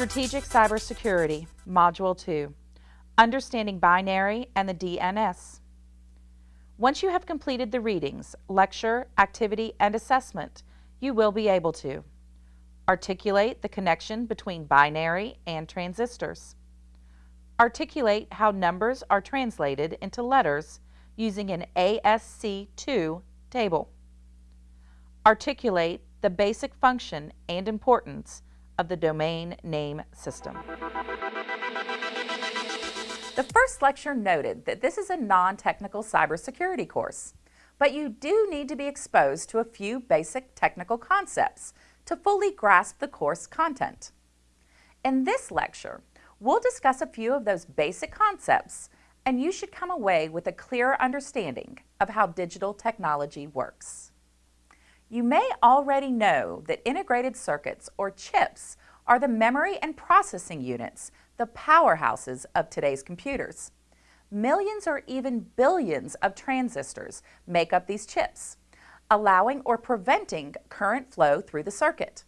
Strategic Cybersecurity, Module 2, Understanding Binary and the DNS. Once you have completed the readings, lecture, activity, and assessment, you will be able to articulate the connection between binary and transistors, articulate how numbers are translated into letters using an ASC II table, articulate the basic function and importance of the domain name system. The first lecture noted that this is a non-technical cybersecurity course, but you do need to be exposed to a few basic technical concepts to fully grasp the course content. In this lecture, we'll discuss a few of those basic concepts and you should come away with a clear understanding of how digital technology works. You may already know that integrated circuits, or chips, are the memory and processing units, the powerhouses of today's computers. Millions or even billions of transistors make up these chips, allowing or preventing current flow through the circuit.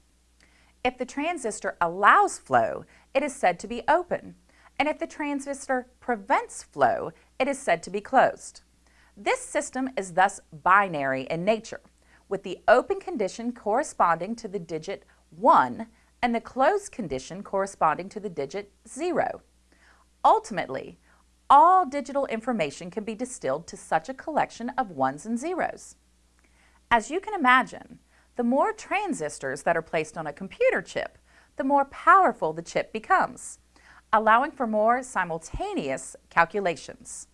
If the transistor allows flow, it is said to be open, and if the transistor prevents flow, it is said to be closed. This system is thus binary in nature with the open condition corresponding to the digit 1 and the closed condition corresponding to the digit 0. Ultimately, all digital information can be distilled to such a collection of ones and zeros. As you can imagine, the more transistors that are placed on a computer chip, the more powerful the chip becomes, allowing for more simultaneous calculations.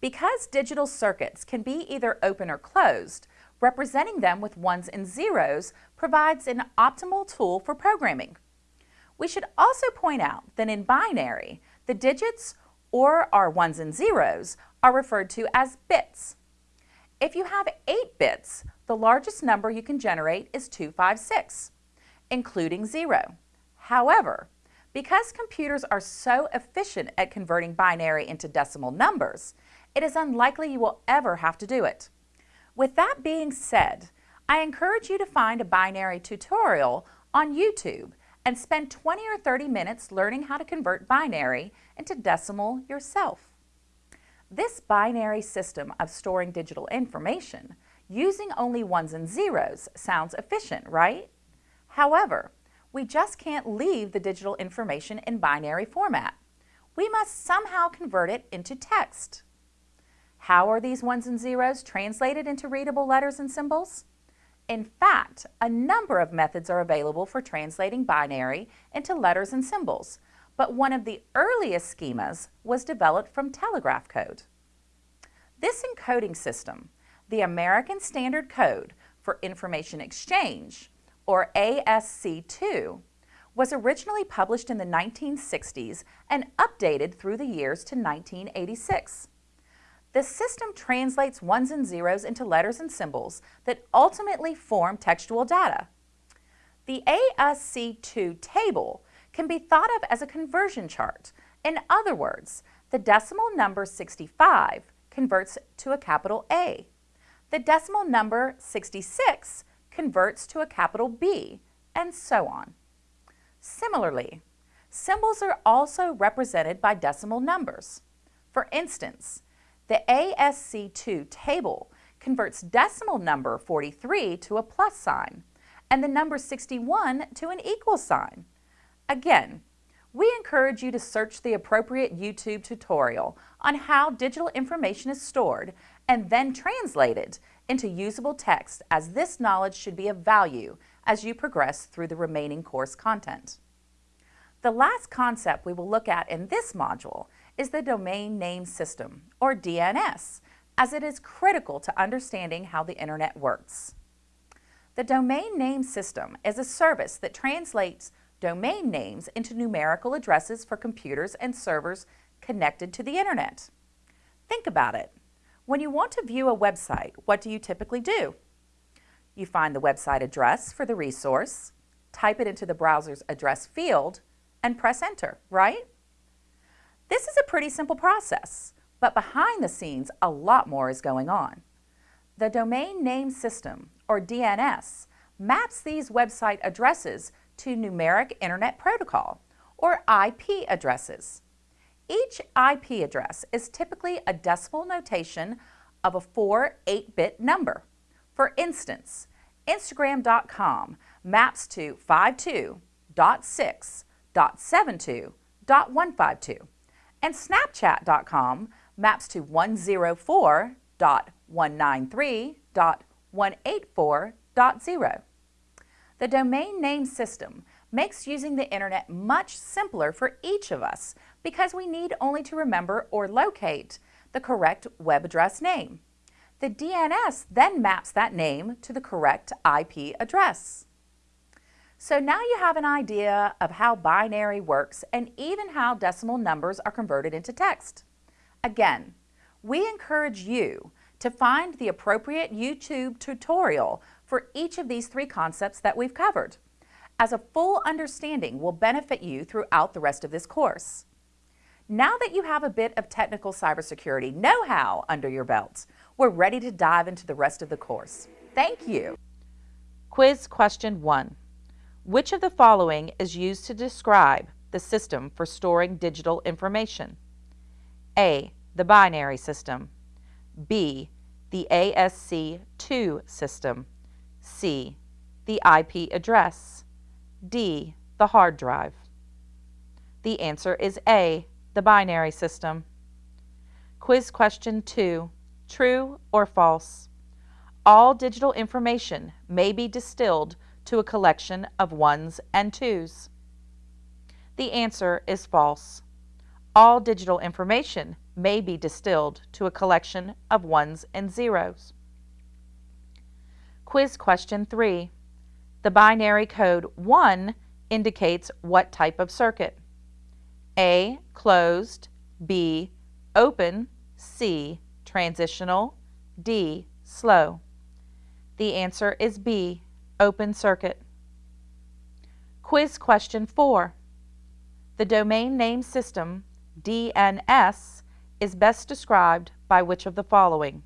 Because digital circuits can be either open or closed, representing them with ones and zeros provides an optimal tool for programming. We should also point out that in binary, the digits or our ones and zeros are referred to as bits. If you have 8 bits, the largest number you can generate is 256, including 0. However, because computers are so efficient at converting binary into decimal numbers, it is unlikely you will ever have to do it. With that being said, I encourage you to find a binary tutorial on YouTube and spend 20 or 30 minutes learning how to convert binary into decimal yourself. This binary system of storing digital information using only ones and zeros sounds efficient, right? However, we just can't leave the digital information in binary format. We must somehow convert it into text. How are these ones and zeros translated into readable letters and symbols? In fact, a number of methods are available for translating binary into letters and symbols, but one of the earliest schemas was developed from telegraph code. This encoding system, the American Standard Code for Information Exchange, or ASC2, was originally published in the 1960s and updated through the years to 1986. The system translates ones and zeros into letters and symbols that ultimately form textual data. The ASC2 table can be thought of as a conversion chart. In other words, the decimal number 65 converts to a capital A. The decimal number 66 converts to a capital B, and so on. Similarly, symbols are also represented by decimal numbers. For instance, the ASC2 table converts decimal number 43 to a plus sign and the number 61 to an equal sign. Again, we encourage you to search the appropriate YouTube tutorial on how digital information is stored and then translated into usable text as this knowledge should be of value as you progress through the remaining course content. The last concept we will look at in this module is the Domain Name System, or DNS, as it is critical to understanding how the Internet works. The Domain Name System is a service that translates domain names into numerical addresses for computers and servers connected to the Internet. Think about it. When you want to view a website, what do you typically do? You find the website address for the resource, type it into the browser's address field, and press enter, right? This is a pretty simple process, but behind the scenes, a lot more is going on. The Domain Name System, or DNS, maps these website addresses to Numeric Internet Protocol, or IP addresses. Each IP address is typically a decimal notation of a 4 8-bit number. For instance, Instagram.com maps to 52.6.72.152 and Snapchat.com maps to 104.193.184.0. The domain name system makes using the internet much simpler for each of us because we need only to remember or locate the correct web address name. The DNS then maps that name to the correct IP address. So now you have an idea of how binary works and even how decimal numbers are converted into text. Again, we encourage you to find the appropriate YouTube tutorial for each of these three concepts that we've covered as a full understanding will benefit you throughout the rest of this course. Now that you have a bit of technical cybersecurity know-how under your belt, we're ready to dive into the rest of the course. Thank you. Quiz question 1. Which of the following is used to describe the system for storing digital information? A. The binary system. B. The ASC2 system. C. The IP address. D. The hard drive. The answer is A. The binary system. Quiz question 2. True or false? All digital information may be distilled to a collection of ones and twos. The answer is false. All digital information may be distilled to a collection of ones and zeros. Quiz question 3. The binary code 1 indicates what type of circuit? A. Closed B. Open C. Transitional D. Slow The answer is B. Open circuit. Quiz question 4. The domain name system, DNS, is best described by which of the following?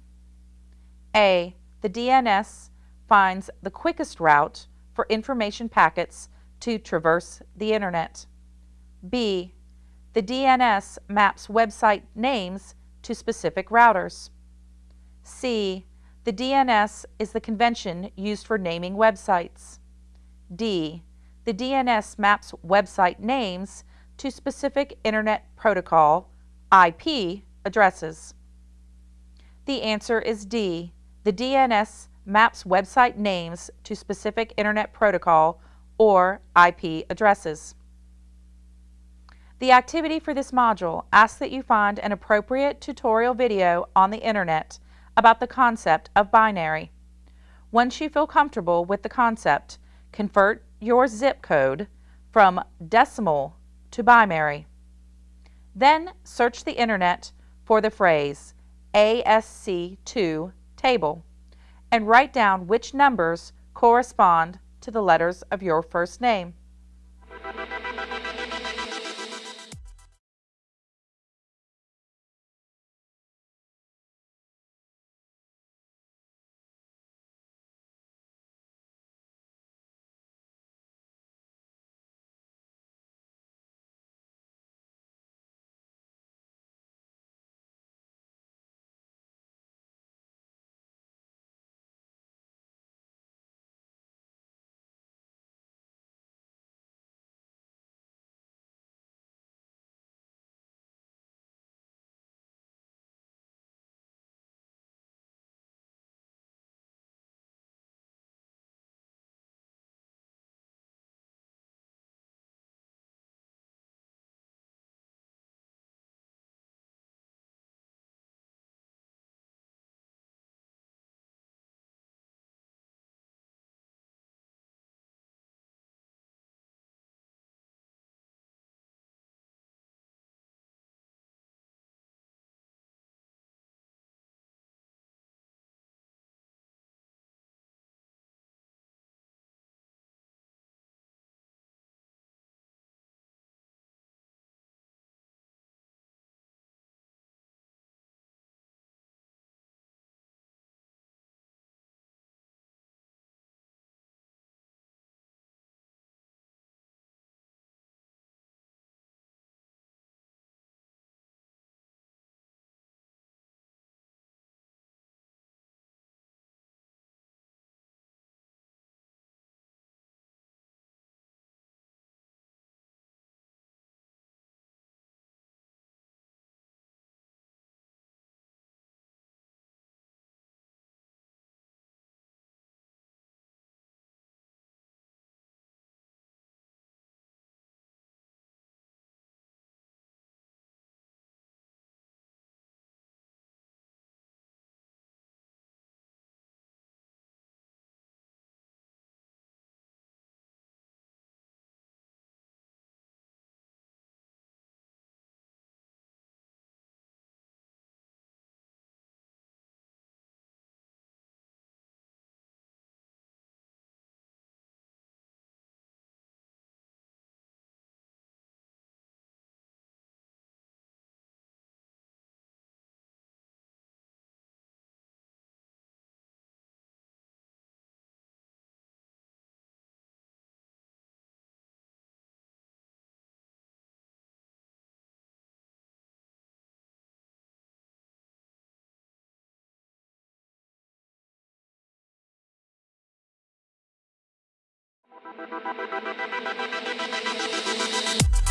A. The DNS finds the quickest route for information packets to traverse the Internet. B. The DNS maps website names to specific routers. C. The DNS is the convention used for naming websites. D. The DNS maps website names to specific Internet Protocol IP addresses. The answer is D. The DNS maps website names to specific Internet Protocol or IP addresses. The activity for this module asks that you find an appropriate tutorial video on the Internet about the concept of binary. Once you feel comfortable with the concept, convert your zip code from decimal to binary. Then search the Internet for the phrase ASC2 table and write down which numbers correspond to the letters of your first name. We'll be right back.